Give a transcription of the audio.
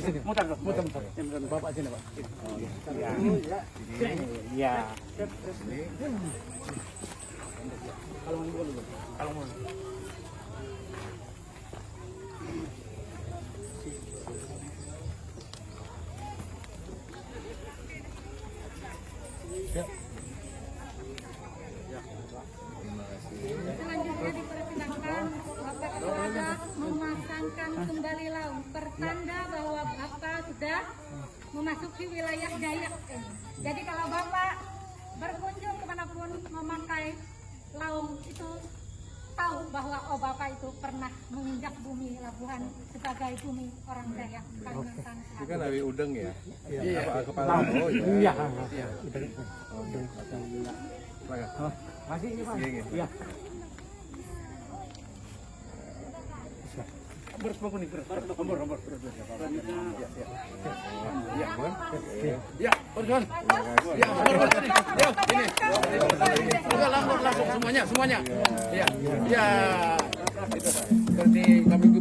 sini. Bapak sini, Pak. Iya. Iya. Kalau mau dulu. Kalau. Selanjutnya dipersilakan Bapak Kepala memasangkan kembali laung pertanda bahwa Bapak sudah memasuki wilayah Dayak. Jadi kalau Bapak berkunjung ke mana pun memakai laung itu tahu bahwa oh Bapak itu pernah menginjak bumi Labuhan sebagai bumi orang Dayak Kalimantan Ini kan Awi Udeng ya? Iya. Apa kepala? Oh Iya. iya. Oh, Masih ini, Pak. Iya, iya. Iya. Beres bagus nih, beres. Ambor, ambor, beres, beres. Ya, ya. Iya, kan? Ya. Ya, ambor, ambor, sini. Ya, ini. Udah langsung, langsung semuanya, semuanya. Ya, ya. Itu, kami?